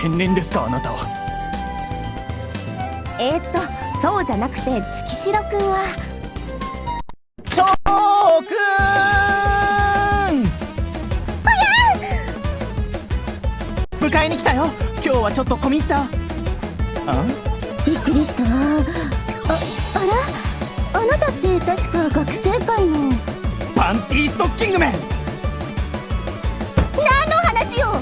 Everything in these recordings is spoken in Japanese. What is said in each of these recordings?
天然ですかあなたは。えー、っとそうじゃなくて月城くんは。チョーくん！迎えに来たよ。今日はちょっと込み入った。あびっくりした。ああらあなたって確か学生会の。パンティーストッキングメン。何の話よ！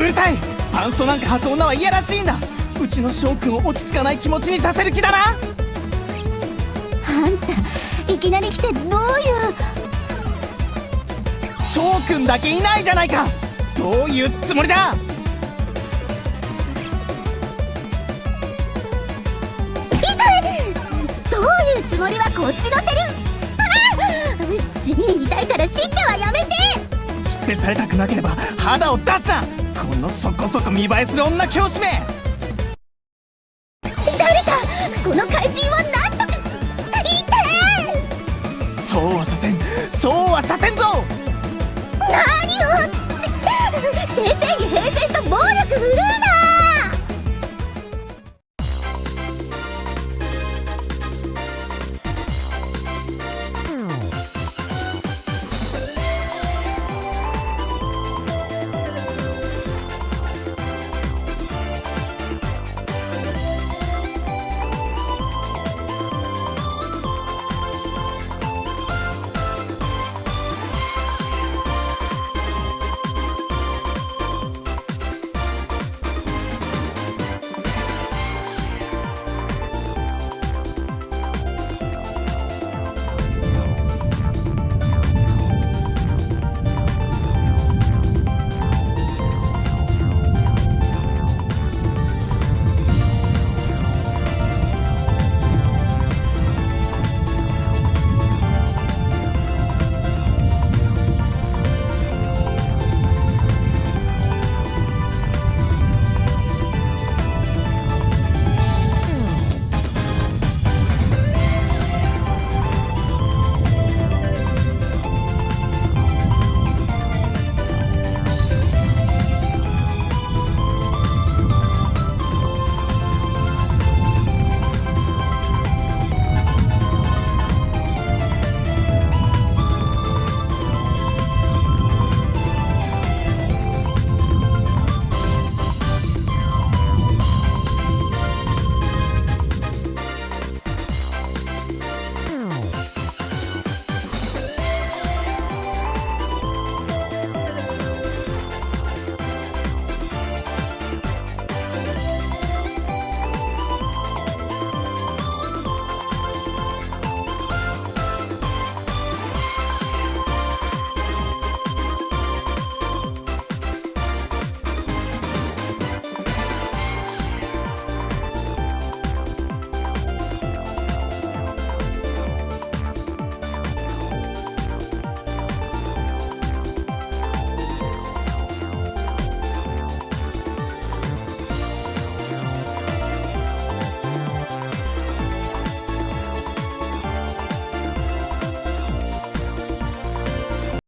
うるさいパンストなんか履く女は嫌らしいんだ。うちの翔くんを落ち着かない気持ちにさせる気だな。あんたいきなり来てどういう？翔くんだけいないじゃないか。どういうつもりだ？どういうつもりはこっちのセリ地味に痛いからしっぺはやめて！しっぺされたくなければ肌を出すなこのそこそこ見栄えする女教師め。誰かこの怪人を